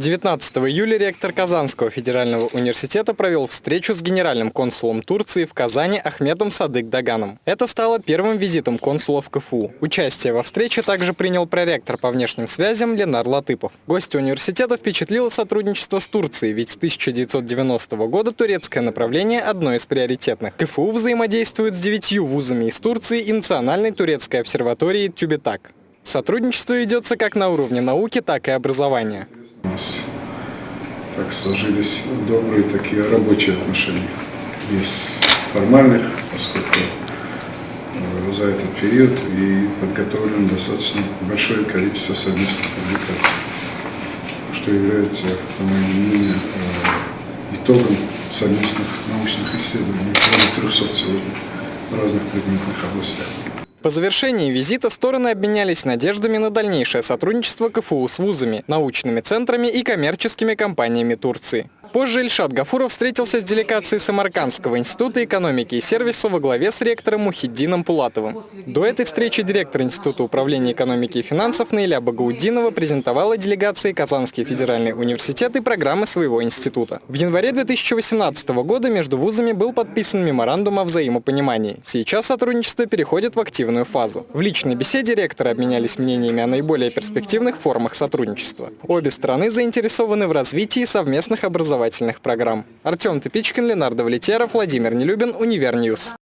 19 июля ректор Казанского федерального университета провел встречу с генеральным консулом Турции в Казани Ахмедом Садык Даганом. Это стало первым визитом консула в КФУ. Участие во встрече также принял проректор по внешним связям Ленар Латыпов. Гости университета впечатлило сотрудничество с Турцией, ведь с 1990 года турецкое направление одно из приоритетных. КФУ взаимодействует с девятью вузами из Турции и Национальной турецкой обсерваторией Тюбетак. Сотрудничество ведется как на уровне науки, так и образования. У нас так сложились добрые такие рабочие отношения. Без формальных, поскольку э, за этот период и подготовлено достаточно большое количество совместных публикаций, что является, по моему мнению, э, итогом совместных научных исследований, более 300 сегодня в разных предметных областях. По завершении визита стороны обменялись надеждами на дальнейшее сотрудничество КФУ с вузами, научными центрами и коммерческими компаниями Турции. Позже Ильшат Гафуров встретился с делегацией Самаркандского института экономики и сервиса во главе с ректором Мухиддином Пулатовым. До этой встречи директор Института управления экономики и финансов Наиля Багауддинова презентовала делегации Казанский федеральный университет и программы своего института. В январе 2018 года между вузами был подписан меморандум о взаимопонимании. Сейчас сотрудничество переходит в активную фазу. В личной беседе ректоры обменялись мнениями о наиболее перспективных формах сотрудничества. Обе стороны заинтересованы в развитии совместных образовательных образовательных программ. Артем Тыпичкин, Ленар Давлетьяров, Владимир Нелюбин, Univer News.